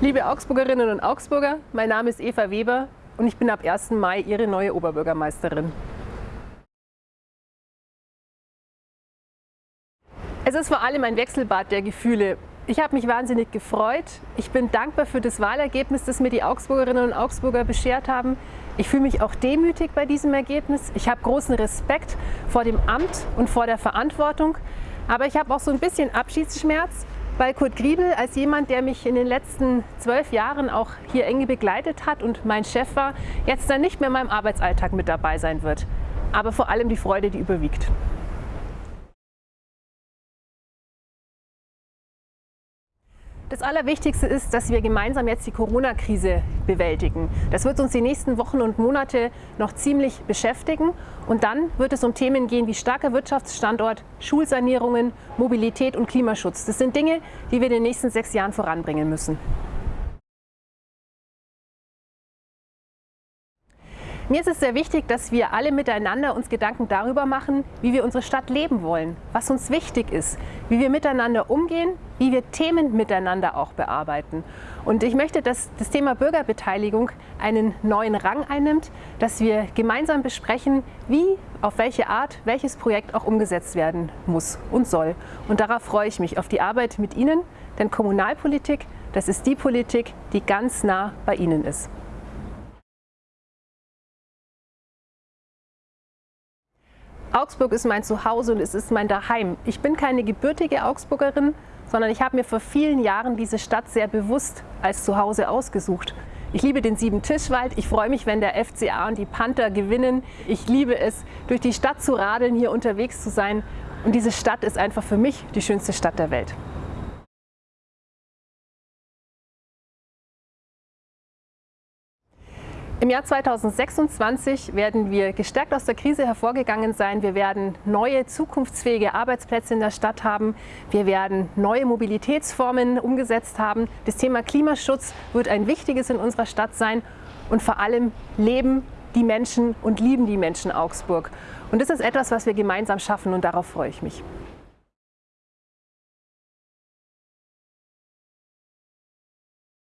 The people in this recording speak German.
Liebe Augsburgerinnen und Augsburger, mein Name ist Eva Weber und ich bin ab 1. Mai Ihre neue Oberbürgermeisterin. Es ist vor allem ein Wechselbad der Gefühle. Ich habe mich wahnsinnig gefreut. Ich bin dankbar für das Wahlergebnis, das mir die Augsburgerinnen und Augsburger beschert haben. Ich fühle mich auch demütig bei diesem Ergebnis. Ich habe großen Respekt vor dem Amt und vor der Verantwortung. Aber ich habe auch so ein bisschen Abschiedsschmerz, weil Kurt Griebel als jemand, der mich in den letzten zwölf Jahren auch hier eng begleitet hat und mein Chef war, jetzt dann nicht mehr in meinem Arbeitsalltag mit dabei sein wird. Aber vor allem die Freude, die überwiegt. Das Allerwichtigste ist, dass wir gemeinsam jetzt die Corona-Krise bewältigen. Das wird uns die nächsten Wochen und Monate noch ziemlich beschäftigen. Und dann wird es um Themen gehen wie starker Wirtschaftsstandort, Schulsanierungen, Mobilität und Klimaschutz. Das sind Dinge, die wir in den nächsten sechs Jahren voranbringen müssen. Mir ist es sehr wichtig, dass wir alle miteinander uns Gedanken darüber machen, wie wir unsere Stadt leben wollen, was uns wichtig ist, wie wir miteinander umgehen, wie wir Themen miteinander auch bearbeiten. Und ich möchte, dass das Thema Bürgerbeteiligung einen neuen Rang einnimmt, dass wir gemeinsam besprechen, wie, auf welche Art, welches Projekt auch umgesetzt werden muss und soll. Und darauf freue ich mich, auf die Arbeit mit Ihnen, denn Kommunalpolitik, das ist die Politik, die ganz nah bei Ihnen ist. Augsburg ist mein Zuhause und es ist mein Daheim. Ich bin keine gebürtige Augsburgerin, sondern ich habe mir vor vielen Jahren diese Stadt sehr bewusst als Zuhause ausgesucht. Ich liebe den Sieben-Tischwald. Ich freue mich, wenn der FCA und die Panther gewinnen. Ich liebe es, durch die Stadt zu radeln, hier unterwegs zu sein. Und diese Stadt ist einfach für mich die schönste Stadt der Welt. Im Jahr 2026 werden wir gestärkt aus der Krise hervorgegangen sein. Wir werden neue zukunftsfähige Arbeitsplätze in der Stadt haben. Wir werden neue Mobilitätsformen umgesetzt haben. Das Thema Klimaschutz wird ein wichtiges in unserer Stadt sein. Und vor allem leben die Menschen und lieben die Menschen Augsburg. Und das ist etwas, was wir gemeinsam schaffen und darauf freue ich mich.